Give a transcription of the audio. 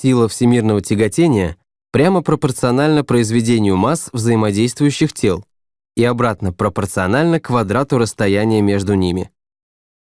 сила всемирного тяготения прямо пропорциональна произведению масс взаимодействующих тел и обратно пропорциональна квадрату расстояния между ними.